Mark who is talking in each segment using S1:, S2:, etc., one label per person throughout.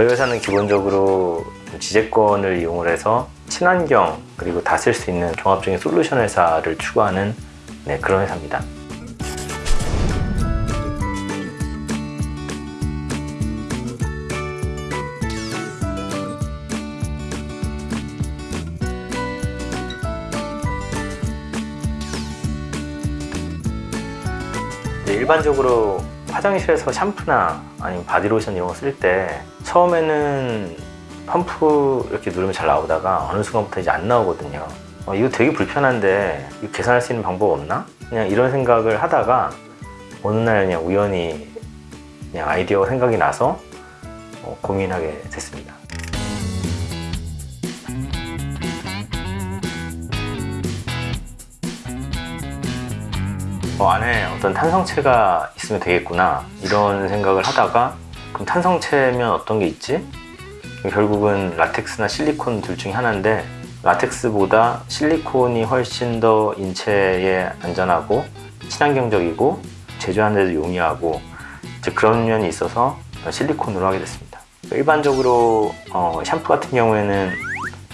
S1: 저희 회사는 기본적으로 지재권을 이용을 해서 친환경 그리고 다 쓸 수 있는 종합적인 솔루션 회사를 추구하는 네, 그런 회사입니다. 이제 일반적으로 화장실에서 샴푸나 아니면 바디로션 이런 거 쓸 때 처음에는 펌프 이렇게 누르면 잘 나오다가 어느 순간부터 이제 안 나오거든요 어, 이거 되게 불편한데 이거 계산할 수 있는 방법 없나? 그냥 이런 생각을 하다가 어느 날 그냥 우연히 그냥 아이디어가 생각이 나서 어, 고민하게 됐습니다 어, 안에 어떤 탄성체가 있으면 되겠구나 이런 생각을 하다가 그럼 탄성체면 어떤 게 있지? 결국은 라텍스나 실리콘 둘 중에 하나인데 라텍스보다 실리콘이 훨씬 더 인체에 안전하고 친환경적이고 제조하는 데도 용이하고 그런 면이 있어서 실리콘으로 하게 됐습니다 일반적으로 어, 샴푸 같은 경우에는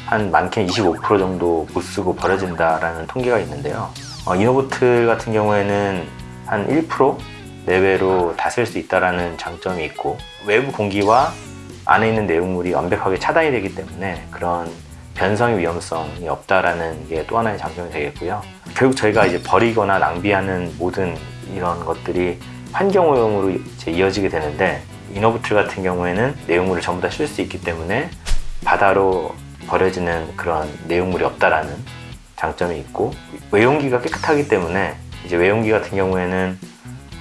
S1: 한 많게는 25% 정도 못 쓰고 버려진다라는 통계가 있는데요 어, 이노보트 같은 경우에는 한 1% 내외로 다 쓸 수 있다는 장점이 있고 외부 공기와 안에 있는 내용물이 완벽하게 차단이 되기 때문에 그런 변성의 위험성이 없다라는 게 또 하나의 장점이 되겠고요. 결국 저희가 이제 버리거나 낭비하는 모든 이런 것들이 환경오염으로 이제 이어지게 되는데 이노부틀 같은 경우에는 내용물을 전부 다쉴수 있기 때문에 바다로 버려지는 그런 내용물이 없다라는 장점이 있고 외용기가 깨끗하기 때문에 이제 외용기 같은 경우에는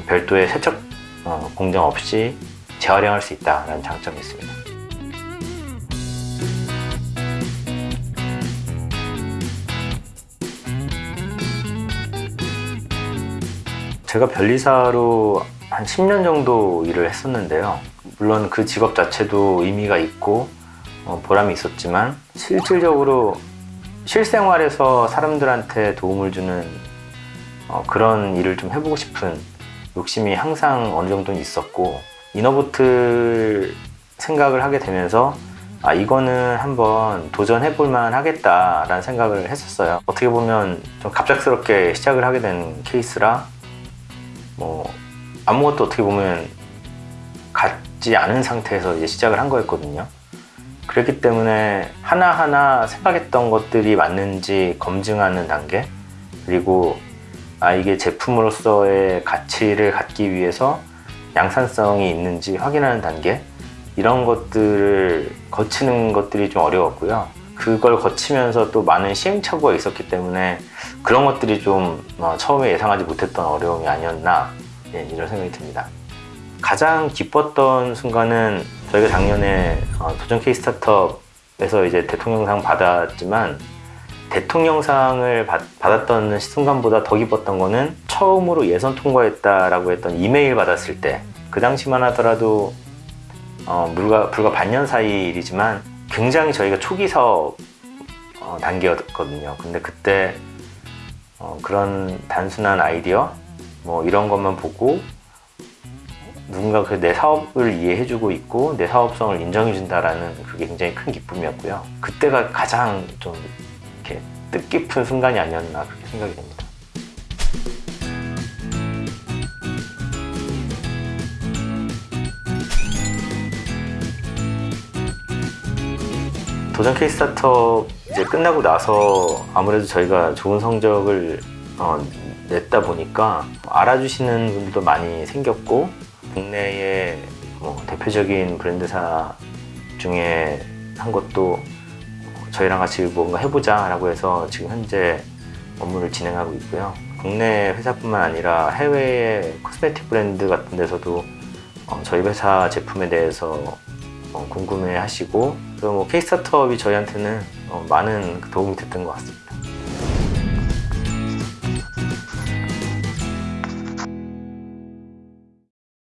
S1: 별도의 세척 어, 공정 없이 재활용할 수 있다는 장점이 있습니다. 제가 변리사로 한 10년 정도 일을 했었는데요. 물론 그 직업 자체도 의미가 있고 어, 보람이 있었지만 실질적으로 실생활에서 사람들한테 도움을 주는 어, 그런 일을 좀 해보고 싶은 욕심이 항상 어느 정도는 있었고 이너보트 생각을 하게 되면서 아 이거는 한번 도전해 볼만 하겠다라는 생각을 했었어요. 어떻게 보면 좀 갑작스럽게 시작을 하게 된 케이스라 뭐 아무것도 어떻게 보면 갖지 않은 상태에서 이제 시작을 한 거였거든요 그렇기 때문에 하나하나 생각했던 것들이 맞는지 검증하는 단계 그리고 아 이게 제품으로서의 가치를 갖기 위해서 양산성이 있는지 확인하는 단계 이런 것들을 거치는 것들이 좀 어려웠고요. 그걸 거치면서 또 많은 시행착오가 있었기 때문에 그런 것들이 좀 어, 처음에 예상하지 못했던 어려움이 아니었나 예, 이런 생각이 듭니다. 가장 기뻤던 순간은 저희가 작년에 어, 도전 K 스타트업에서 이제 대통령상 받았지만 대통령상을 받, 받았던 순간보다 더 기뻤던 거는 처음으로 예선 통과했다라고 했던 이메일 받았을 때. 그 당시만 하더라도 어, 불과, 불과 반년 사이 일이지만 굉장히 저희가 초기 사업 어, 단계였거든요. 근데 그때 어, 그런 단순한 아이디어 뭐 이런 것만 보고 누군가 그 내 사업을 이해해주고 있고 내 사업성을 인정해준다라는 그게 굉장히 큰 기쁨이었고요. 그때가 가장 좀 이렇게 뜻깊은 순간이 아니었나 그렇게 생각이 됩니다. 도전 케이스 스타트업 이제 끝나고 나서 아무래도 저희가 좋은 성적을 어, 냈다 보니까 알아주시는 분들도 많이 생겼고 국내의 뭐 대표적인 브랜드사 중에 한 것도 저희랑 같이 뭔가 해보자 라고 해서 지금 현재 업무를 진행하고 있고요. 국내 회사뿐만 아니라 해외의 코스메틱 브랜드 같은 데서도 어, 저희 회사 제품에 대해서 어, 궁금해 하시고 그리고 뭐 K스타트업이 저희한테는 어, 많은 도움이 됐던 것 같습니다